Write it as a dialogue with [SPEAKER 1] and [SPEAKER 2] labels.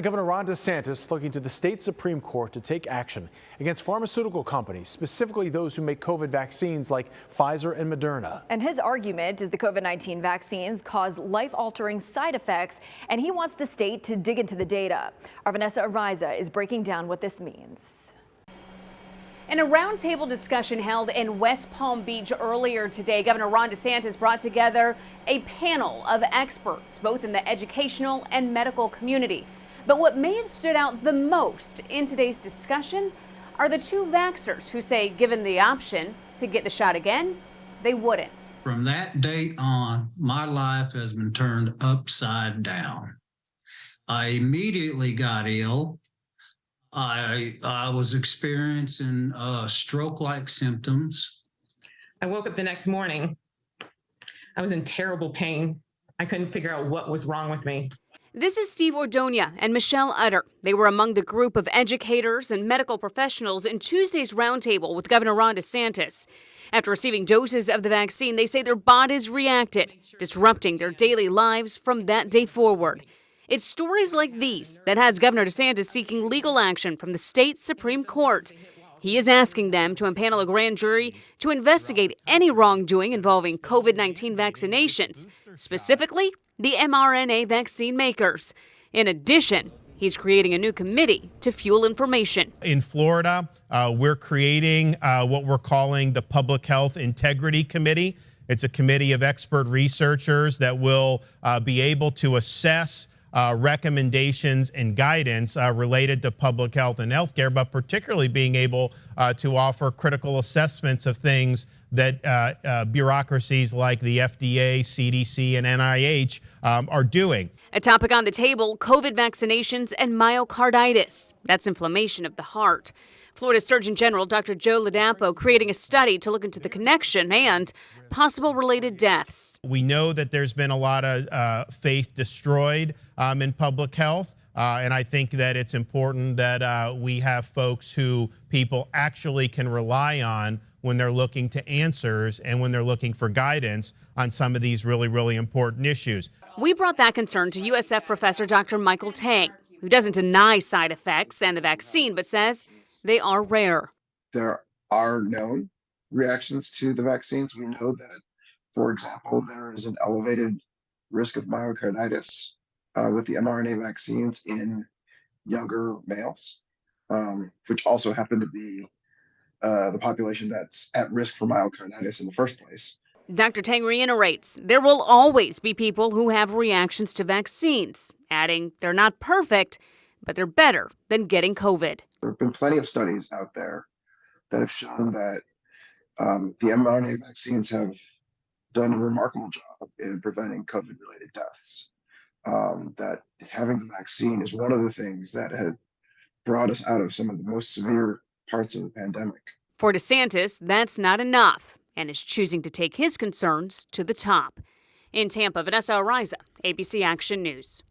[SPEAKER 1] Governor Ron DeSantis looking to the state Supreme Court to take action against pharmaceutical companies, specifically those who make COVID vaccines like Pfizer and Moderna.
[SPEAKER 2] And his argument is the COVID-19 vaccines cause life-altering side effects, and he wants the state to dig into the data. Our Vanessa Ariza is breaking down what this means.
[SPEAKER 3] In a roundtable discussion held in West Palm Beach earlier today, Governor Ron DeSantis brought together a panel of experts, both in the educational and medical community. But what may have stood out the most in today's discussion are the two vaxxers who say, given the option to get the shot again, they wouldn't.
[SPEAKER 4] From that date on, my life has been turned upside down. I immediately got ill I I was experiencing uh, stroke-like symptoms.
[SPEAKER 5] I woke up the next morning. I was in terrible pain. I couldn't figure out what was wrong with me.
[SPEAKER 3] This is Steve Ordonia and Michelle Utter. They were among the group of educators and medical professionals in Tuesday's roundtable with Governor Ron DeSantis. After receiving doses of the vaccine, they say their bodies reacted, disrupting their daily lives from that day forward. It's stories like these that has Governor DeSantis seeking legal action from the state Supreme Court. He is asking them to impanel a grand jury to investigate any wrongdoing involving COVID 19 vaccinations, specifically the mRNA vaccine makers. In addition, He's creating a new committee to fuel information.
[SPEAKER 6] In Florida, uh, we're creating uh, what we're calling the Public Health Integrity Committee. It's a committee of expert researchers that will uh, be able to assess uh, recommendations and guidance uh, related to public health and healthcare, but particularly being able uh, to offer critical assessments of things that uh, uh, bureaucracies like the FDA, CDC, and NIH um, are doing.
[SPEAKER 3] A topic on the table COVID vaccinations and myocarditis. That's inflammation of the heart. Florida Surgeon General Dr. Joe Ladapo creating a study to look into the connection and possible related deaths.
[SPEAKER 6] We know that there's been a lot of uh, faith destroyed um, in public health. Uh, and I think that it's important that uh, we have folks who people actually can rely on when they're looking to answers and when they're looking for guidance on some of these really, really important issues.
[SPEAKER 3] We brought that concern to USF professor Dr. Michael Teng, who doesn't deny side effects and the vaccine, but says they are rare.
[SPEAKER 7] There are known reactions to the vaccines. We know that, for example, there is an elevated risk of myocarditis uh, with the mRNA vaccines in younger males, um, which also happen to be uh, the population that's at risk for myocarditis in the first place.
[SPEAKER 3] Dr. Teng reiterates there will always be people who have reactions to vaccines, adding they're not perfect, but they're better than getting COVID.
[SPEAKER 7] There have been plenty of studies out there that have shown that um, the mRNA vaccines have done a remarkable job in preventing COVID related deaths. Um, that having the vaccine is one of the things that had brought us out of some of the most severe parts of the pandemic.
[SPEAKER 3] For DeSantis, that's not enough and is choosing to take his concerns to the top. In Tampa, Vanessa Ariza, ABC Action News.